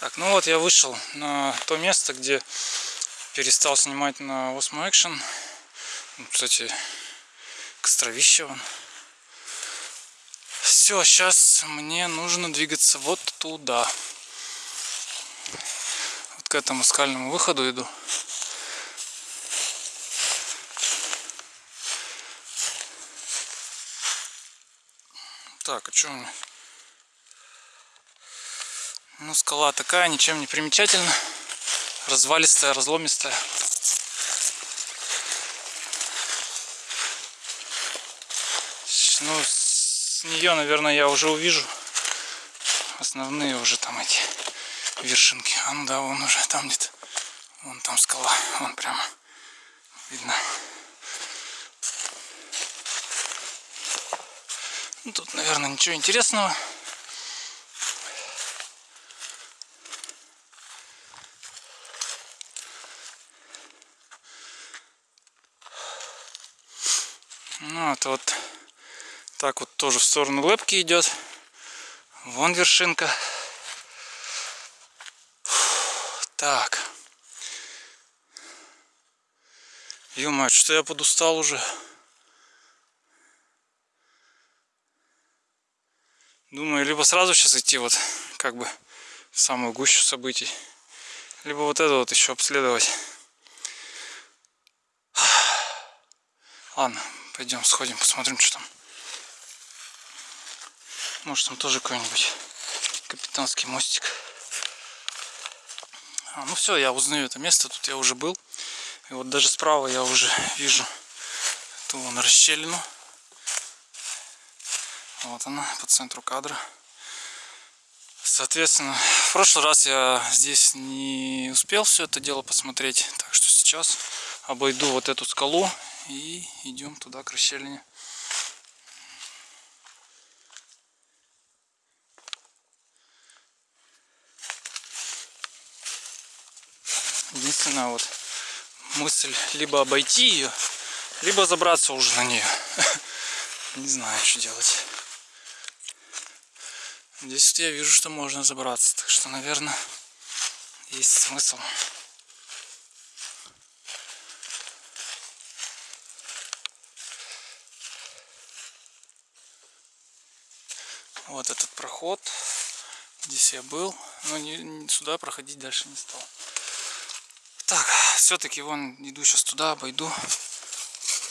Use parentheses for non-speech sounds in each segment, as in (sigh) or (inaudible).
Так, ну вот я вышел на то место, где перестал снимать на Osmo Action. Ну, Кстати, костровище вон. Все, сейчас мне нужно двигаться вот туда. Вот к этому скальному выходу иду. Так, а что у меня? Ну, скала такая, ничем не примечательна. Развалистая, разломистая. Ну, с нее, наверное, я уже увижу. Основные уже там эти вершинки. А ну да, вон уже там где-то. Вон там скала. Вон прямо видно. Ну, тут, наверное, ничего интересного. Ну, это вот так вот тоже в сторону лепки идет. Вон вершинка. Так. ё что я подустал уже. Думаю, либо сразу сейчас идти вот как бы в самую гущу событий, либо вот это вот еще обследовать. Ладно, пойдем сходим, посмотрим, что там. Может там тоже какой-нибудь капитанский мостик. А, ну все, я узнаю это место, тут я уже был. И вот даже справа я уже вижу эту вон расщелину. Вот она, по центру кадра. Соответственно, в прошлый раз я здесь не успел все это дело посмотреть. Так что сейчас обойду вот эту скалу и идем туда к расщелине. Единственная вот мысль либо обойти ее, либо забраться уже на нее. (laughs) Не знаю, что делать. Здесь вот я вижу, что можно забраться, так что, наверное, есть смысл. Вот этот проход. Здесь я был, но не, сюда проходить дальше не стал. Так, все-таки вон иду сейчас туда, обойду.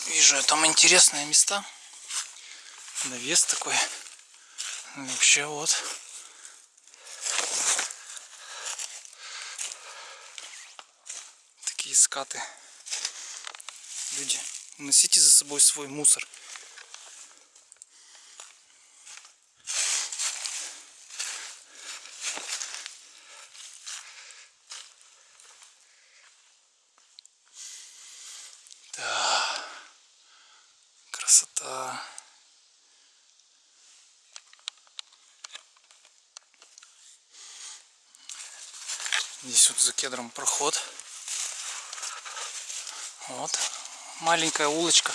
Вижу, там интересные места. Навес такой. Ну вообще вот. Такие скаты. Люди, носите за собой свой мусор. Да. Красота. Здесь вот за кедром проход. Вот. Маленькая улочка.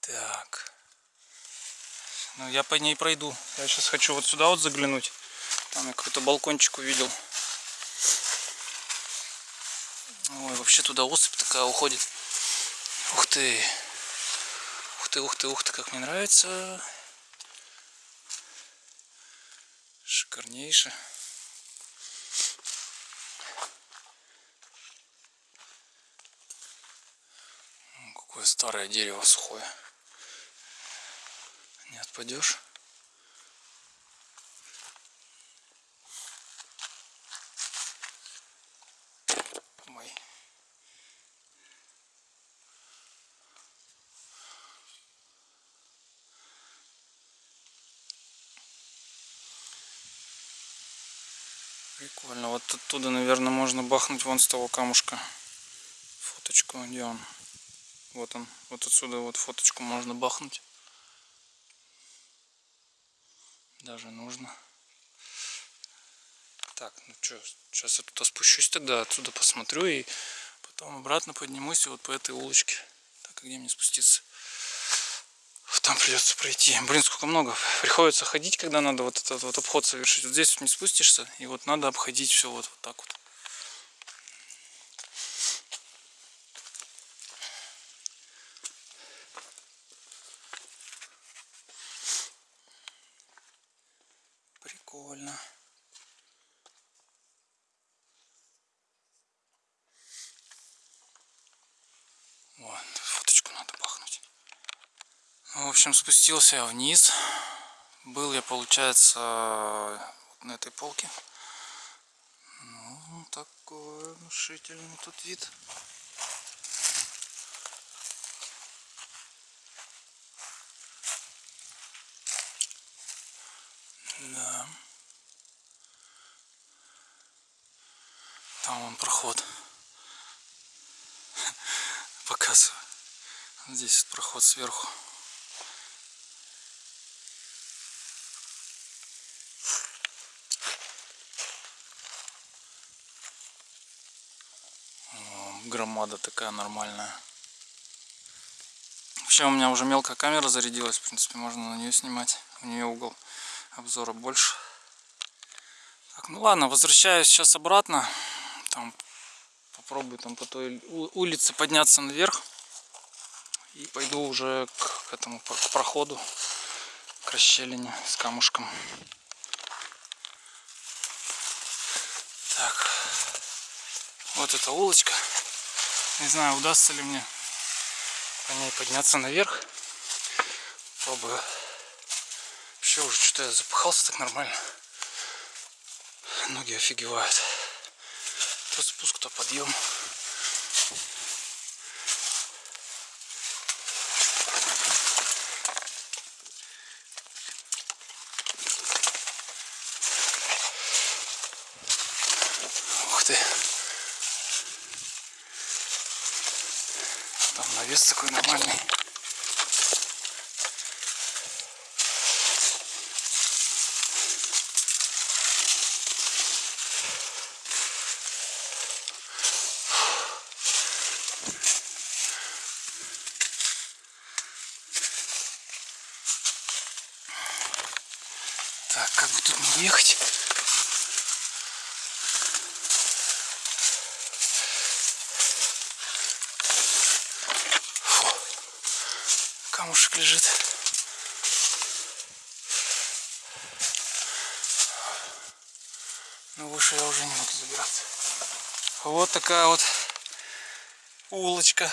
Так. Ну, я по ней пройду. Я сейчас хочу вот сюда вот заглянуть. Там я какой-то балкончик увидел. Ой, вообще туда осыпь такая уходит. Ух ты. Ух ты, ух ты, ух ты, как мне нравится. М, Какое старое дерево сухое. Не отпадешь. Ой. Прикольно. Вот оттуда, наверное, можно бахнуть вон с того камушка. Фоточку, где он? Вот он. Вот отсюда вот фоточку можно бахнуть. Даже нужно. Так, ну что, сейчас я туда спущусь тогда, отсюда посмотрю и потом обратно поднимусь и вот по этой улочке. Так, а где мне спуститься? Там придется пройти. Блин, сколько много. Приходится ходить, когда надо вот этот вот обход совершить. Вот здесь не спустишься, и вот надо обходить все вот, вот так вот. Прикольно. Вот, фоточку надо бахнуть. Ну, в общем, спустился вниз. Был я, получается, вот на этой полке. Ну, такой внушительный тут вид. Да. Там он проход. (laughs) Показываю. Здесь проход сверху. Громада такая нормальная. Вообще у меня уже мелкая камера зарядилась, в принципе можно на нее снимать. У нее угол обзора больше. Так, ну ладно, возвращаюсь сейчас обратно. Там попробую там по той улице подняться наверх. И пойду уже к, этому к проходу, к расщелине с камушком. Так, вот эта улочка. Не знаю, удастся ли мне по ней подняться наверх. Пробую. Вообще уже что-то я запыхался так нормально. Ноги офигевают. То спуск, то подъем. Ух ты. Там навес такой нормальный. Так, как бы тут не ехать? камушек лежит. Но выше я уже не буду забираться. Вот такая вот улочка.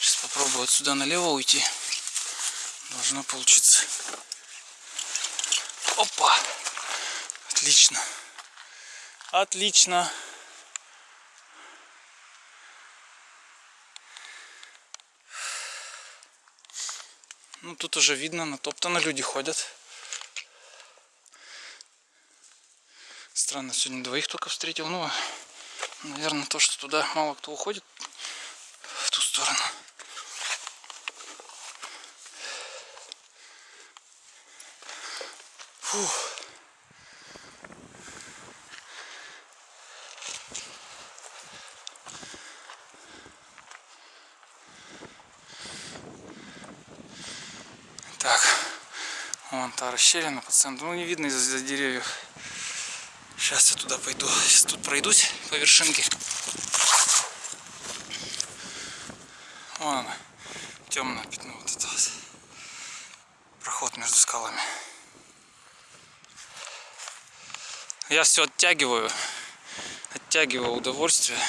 Сейчас попробую отсюда налево уйти. Должно получиться. Опа! Отлично. Отлично. Ну тут уже видно, натоптано люди ходят. Странно, сегодня двоих только встретил. Ну, наверное, то, что туда мало кто уходит в ту сторону. Расщелина по центру. Ну не видно из-за деревьев. Сейчас я туда пойду. Сейчас тут пройдусь по вершинке. Вон она. Темное пятно вот это вот. Проход между скалами. Я все оттягиваю. Оттягиваю удовольствие. (laughs)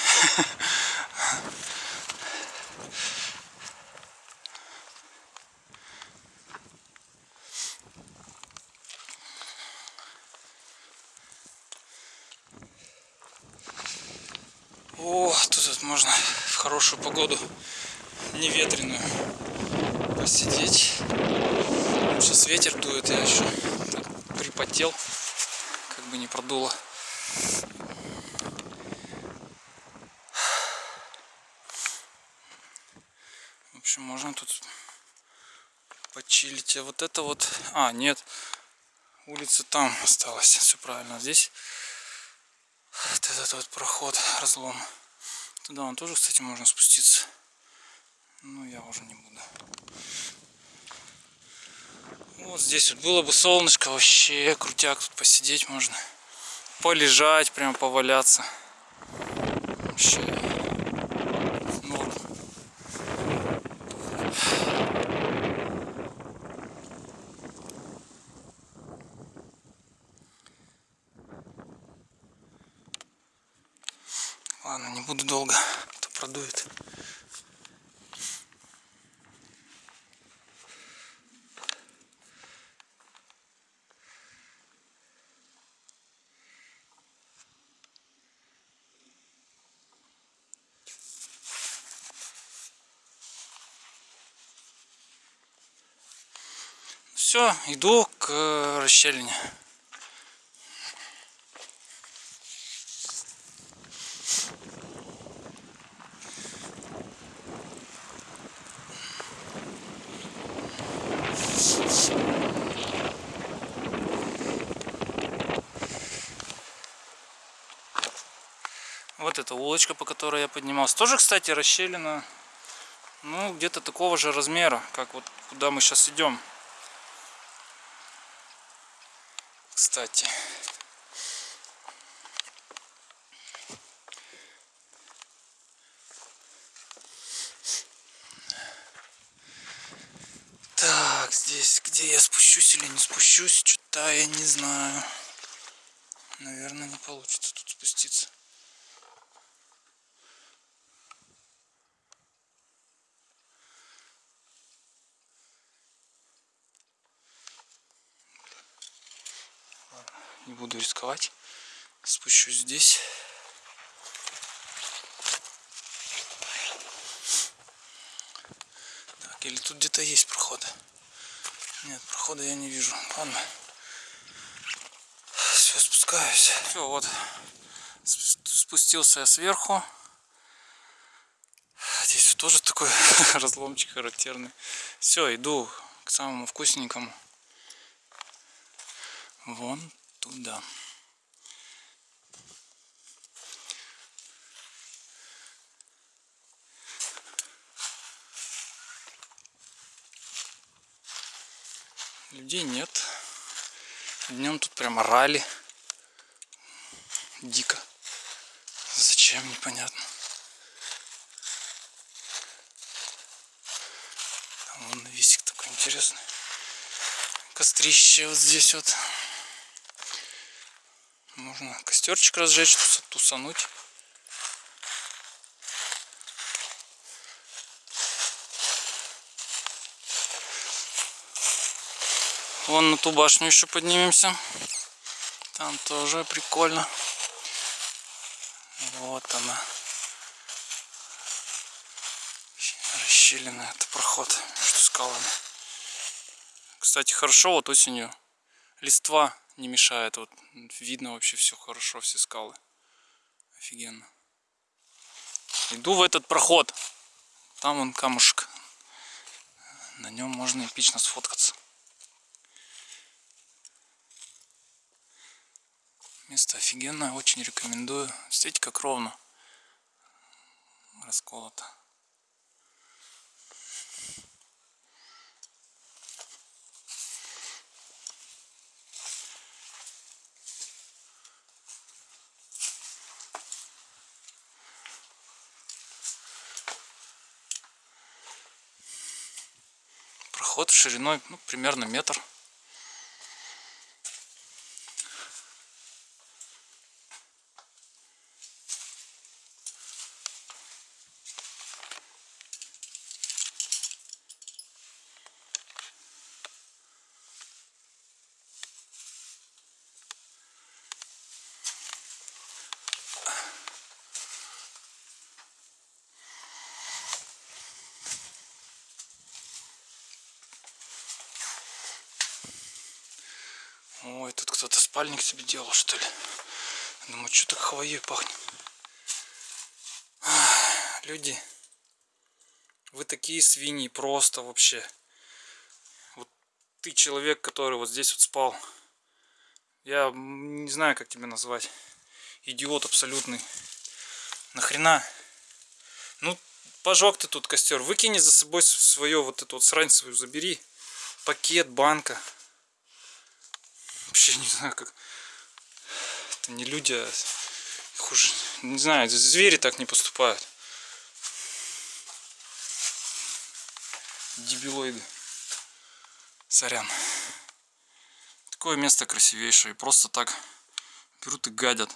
О, тут вот можно в хорошую погоду, неветреную, посидеть. Сейчас ветер дует, я еще припотел, как бы не продуло. В общем, можно тут почилить. А вот это вот... А, нет. Улица там осталась. Все правильно. Здесь вот этот вот проход, разлом. Туда он тоже, кстати, можно спуститься. Но я уже не буду. Вот здесь вот было бы солнышко, вообще крутяк тут посидеть можно. Полежать, прям поваляться. Вообще норм. Ладно, не буду долго, а то продует. Все, иду к э, расщелине. Вот эта улочка, по которой я поднимался. Тоже, кстати, расщелина. Ну, где-то такого же размера, как вот куда мы сейчас идем. Кстати. Так, здесь, где я спущусь или не спущусь, что-то я не знаю. Наверное, не получится тут спуститься. не буду рисковать. Спущусь здесь. Так, или тут где-то есть проход. Нет, прохода я не вижу. Ладно. Все, спускаюсь. Все, вот. Спустился я сверху. Здесь тоже такой (laughs) разломчик характерный. Все, иду к самому вкусненькому. Вон туда. Людей нет. Днем тут прямо рали. Дико. Зачем, непонятно. Там вон навесик такой интересный. Кострище вот здесь вот. Можно костерчик разжечь, тусануть. Вон на ту башню еще поднимемся. Там тоже прикольно. Вот она. Расщелина. Это проход между скалами. Кстати, хорошо вот осенью листва не мешает. Вот видно вообще все хорошо, все скалы. Офигенно. Иду в этот проход. Там вон камушек. На нем можно эпично сфоткаться. Место офигенное, очень рекомендую. Смотрите, как ровно расколото. Проход шириной ну, примерно метр. Ой, тут кто-то спальник себе делал, что ли. Думаю, что так хвоей пахнет. Люди, вы такие свиньи, просто вообще. Вот ты человек, который вот здесь вот спал. Я не знаю, как тебя назвать. Идиот абсолютный. Нахрена Ну, пожег ты тут костер. Выкини за собой свое вот эту вот срань свою, забери. Пакет, банка. Вообще не знаю как. Это не люди, а хуже. Не знаю, звери так не поступают. Дебилоиды. Сорян. Такое место красивейшее. Просто так берут и гадят.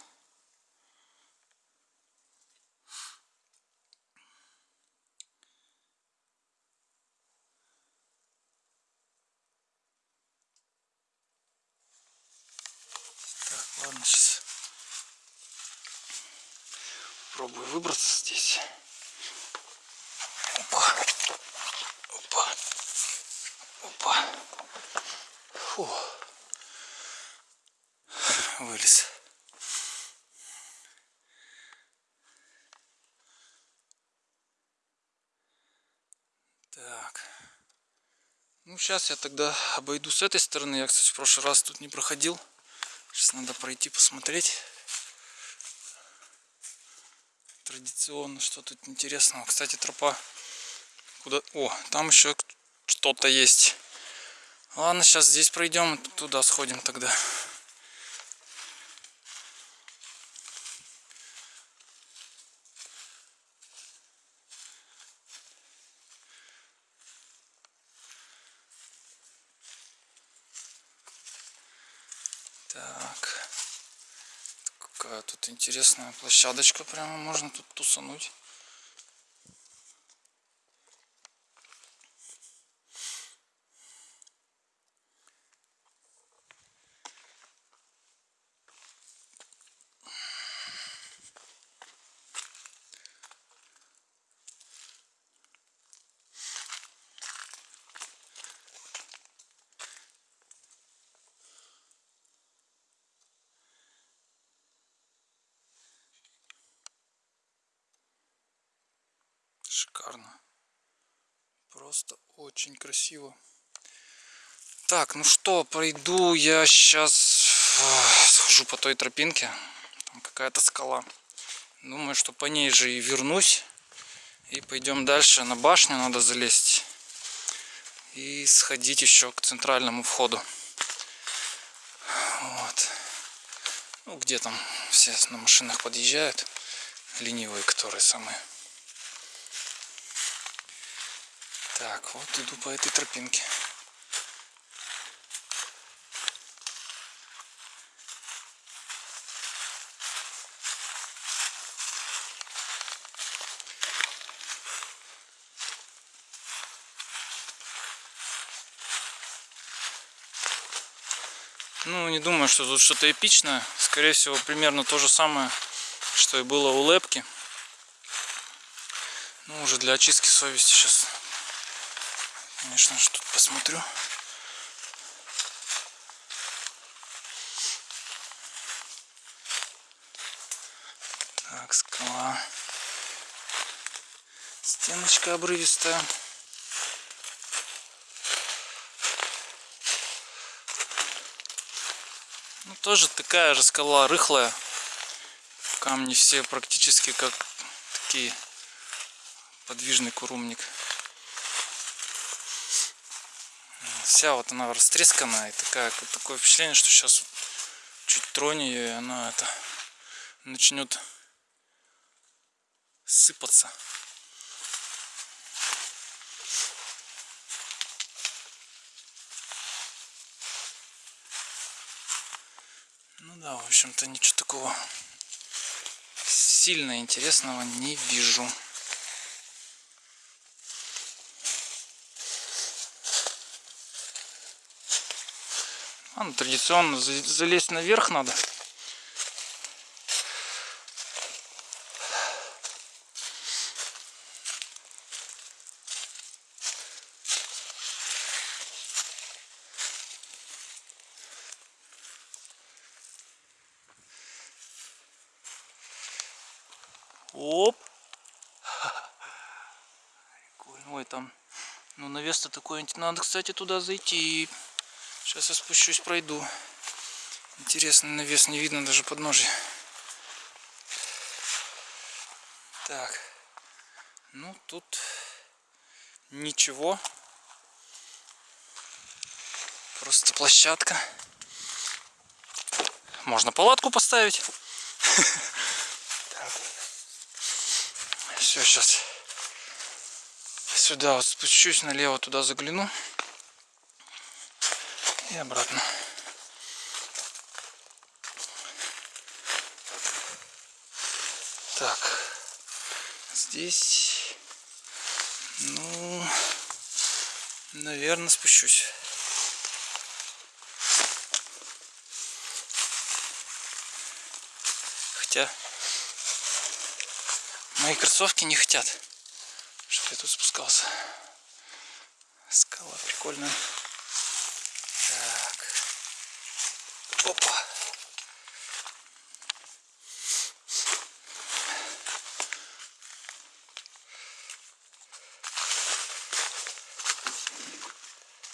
Ладно, сейчас пробую выбраться здесь. Опа. Опа. Опа. Фу. Вылез. Так. Ну, сейчас я тогда обойду с этой стороны. Я, кстати, в прошлый раз тут не проходил. Сейчас надо пройти посмотреть. Традиционно, что тут интересного. Кстати, тропа куда... О, там еще что-то есть. Ладно, сейчас здесь пройдем, туда сходим тогда. Так. Какая тут интересная площадочка. Прямо можно тут тусануть. Шикарно. Просто очень красиво. Так, ну что, пройду я сейчас схожу по той тропинке. Там какая-то скала. Думаю, что по ней же и вернусь. И пойдем дальше. На башню надо залезть. И сходить еще к центральному входу. Вот. Ну, где там все на машинах подъезжают. Ленивые, которые самые. Так, вот иду по этой тропинке. Ну, не думаю, что тут что-то эпичное. Скорее всего, примерно то же самое, что и было у Лепки. Ну, уже для очистки совести сейчас, конечно же, тут посмотрю. Так, скала. Стеночка обрывистая. Тоже такая же скала рыхлая. Камни все практически как такие подвижный курумник. Вся вот она растресканная и такая, такое впечатление, что сейчас вот чуть тронь ее и она это начнет сыпаться. Ну да, в общем-то ничего такого сильно интересного не вижу. А, ну, традиционно залезть наверх надо. Оп. Ой, там, навес-то такой, надо, кстати, туда зайти. Сейчас я спущусь, пройду. Интересный навес, не видно даже подножия. Так. Ну, тут ничего. Просто площадка. Можно палатку поставить. (laughs) Все, сейчас сюда вот спущусь налево, туда загляну. И обратно. Так, здесь, ну, наверное, спущусь. Хотя мои кроссовки не хотят, я тут спускался. Скала прикольная. Так. Опа.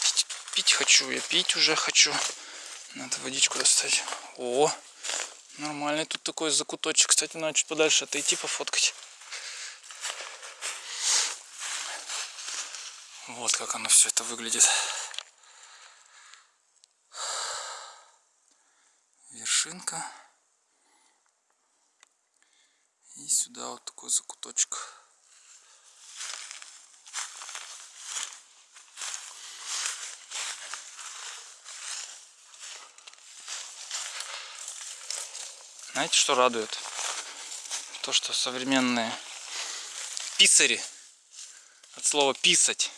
Пить, пить хочу, я пить уже хочу. Надо водичку достать. О, нормальный тут такой закуточек. Кстати, надо чуть подальше отойти пофоткать. Вот как оно все это выглядит. Вершинка. И сюда вот такой закуточек. Знаете, что радует? То, что современные писари, от слова писать,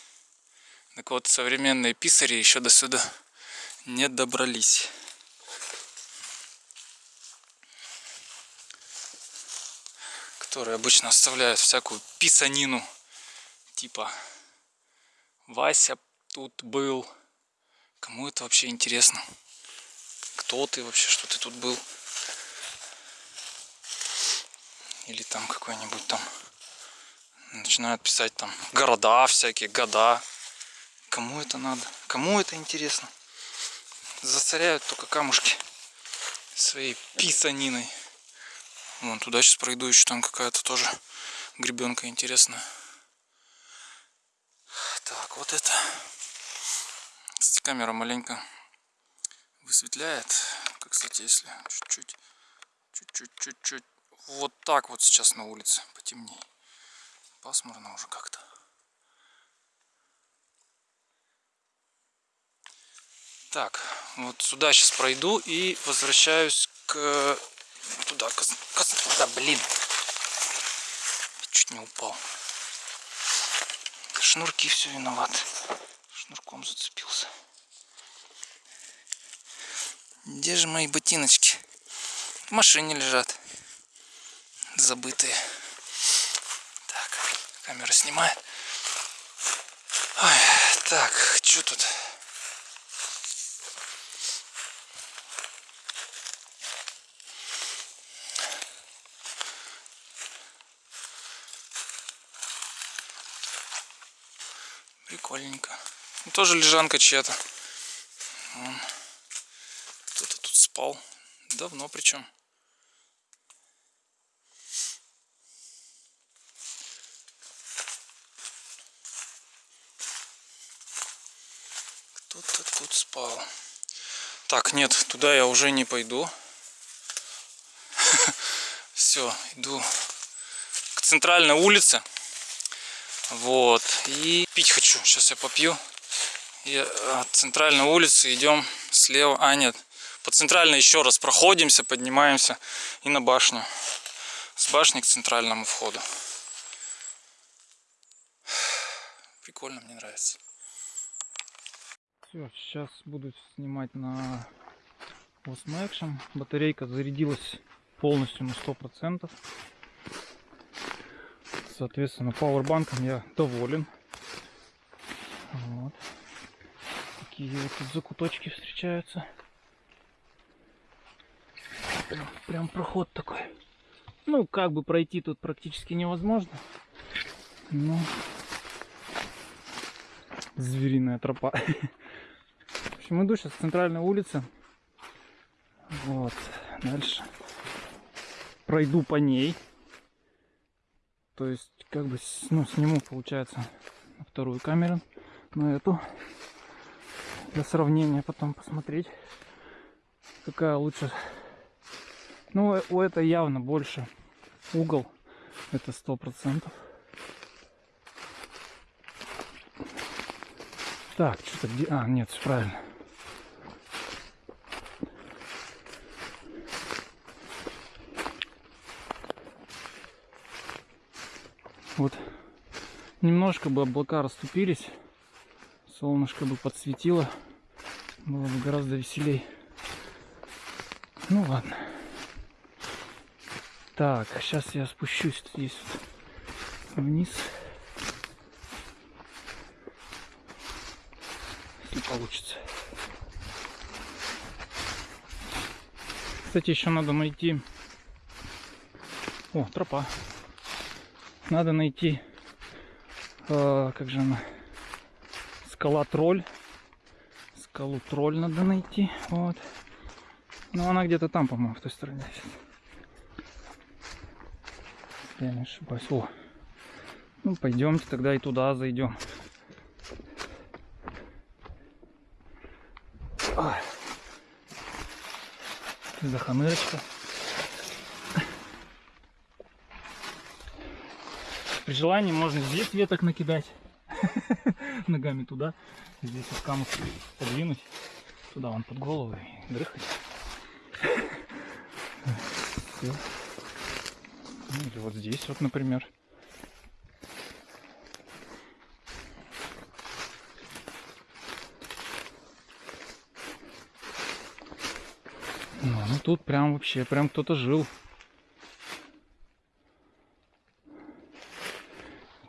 так вот, современные писари еще до сюда не добрались. Которые обычно оставляют всякую писанину. Типа, Вася тут был. Кому это вообще интересно? Кто ты вообще, что ты тут был? Или там какой-нибудь там начинают писать там города всякие, года. Кому это надо? Кому это интересно? Засоряют только камушки своей писаниной. Вон туда сейчас пройду, еще там какая-то тоже гребенка интересная. Так, вот это. Камера маленько высветляет. Как, кстати, если чуть-чуть, чуть-чуть, чуть-чуть. Вот так вот сейчас на улице потемнее. Пасмурно уже как-то. Так, вот сюда сейчас пройду и возвращаюсь к туда, к, к, да, блин, чуть не упал. Шнурки все виноват. Шнурком зацепился. Где же мои ботиночки? В машине лежат. Забытые. Так, камера снимает. Ой, так, что тут? Прикольненько. Ну, тоже лежанка чья-то. Кто-то тут спал. Давно причем. Кто-то тут спал. Так, нет, туда я уже не пойду. (laughs) Все, иду к центральной улице. Вот. И пить хочу. Сейчас я попью. И от центральной улицы идем слева. А, нет. По центральной еще раз проходимся, поднимаемся и на башню. С башни к центральному входу. Прикольно, мне нравится. Все, сейчас буду снимать на Osmo Action. Батарейка зарядилась полностью на 100%. Соответственно, пауэрбанком я доволен. Вот. Такие вот закуточки встречаются. Прям, прям проход такой. Ну, как бы пройти тут практически невозможно. Но звериная тропа. В общем, иду сейчас с центральной улицы. Вот. Дальше пройду по ней То есть, как бы, ну, сниму, получается, вторую камеру, на эту, для сравнения потом посмотреть, какая лучше. Ну, у этой явно больше угол, это сто процентов. Так, что-то где... А, нет, правильно. Вот немножко бы облака расступились, солнышко бы подсветило, было бы гораздо веселей. Ну ладно. Так, сейчас я спущусь здесь вот вниз. Если получится. Кстати, еще надо найти... О, тропа. Надо найти... э, как же она? Скала тролль. Скалу тролль надо найти. Вот. Ну, она где-то там, по-моему, в той стороне. Я не ошибаюсь. О. Ну, пойдемте тогда и туда зайдем. Ой. Заханырочка. При желании можно здесь веток накидать. (laughs) Ногами туда. Здесь вот камушек подвинуть. Туда вон под голову и дрыхать. (laughs) Ну, или вот здесь вот, например. Ну, ну тут прям вообще, прям кто-то жил.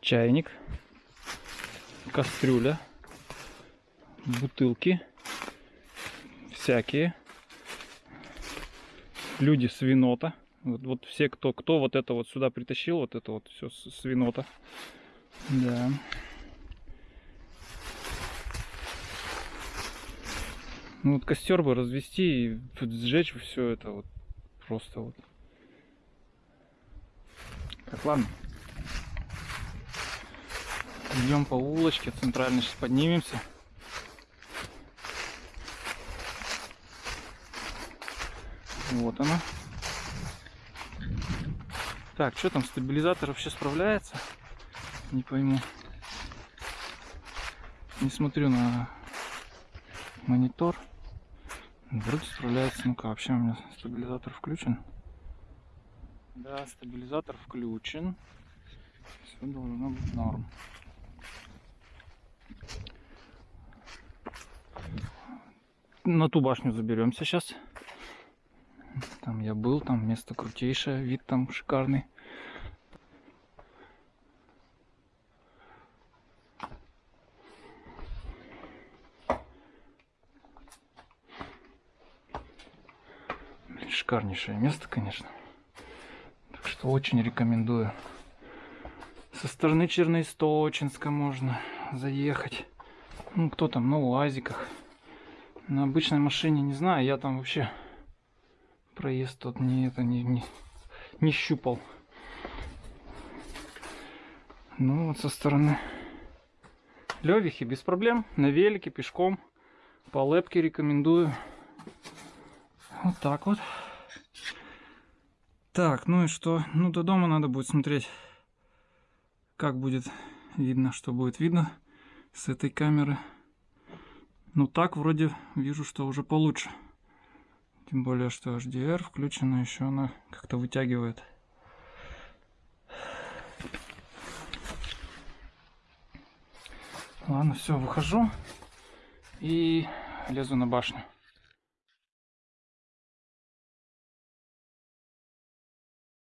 Чайник, кастрюля, бутылки, всякие. Люди с винота. Вот, вот все, кто, кто вот это вот сюда притащил, вот это вот все с, с винота. Да. Ну вот костер бы развести и сжечь все это вот просто вот. Так, ладно. Идем по улочке центральной, сейчас поднимемся. Вот она. Так, что там, стабилизатор вообще справляется? Не пойму. Не смотрю на монитор. Вроде справляется. Ну-ка, вообще у меня стабилизатор включен. Да, стабилизатор включен. Все должно быть норм. На ту башню заберемся сейчас. Там я был, там место крутейшее, вид там шикарный. Шикарнейшее место, конечно. Так что очень рекомендую. Со стороны Черноисточинска можно заехать. Ну, кто там, на УАЗиках. На обычной машине не знаю, я там вообще проезд тот не это не, не, не щупал. Ну вот со стороны Левихи без проблем. На велике, пешком. По лепке рекомендую. Вот так вот. Так, ну и что? Ну до дома надо будет смотреть, как будет видно, что будет видно с этой камеры. Ну так вроде вижу, что уже получше. Тем более, что HDR включена, еще она как-то вытягивает. Ладно, все, выхожу и лезу на башню.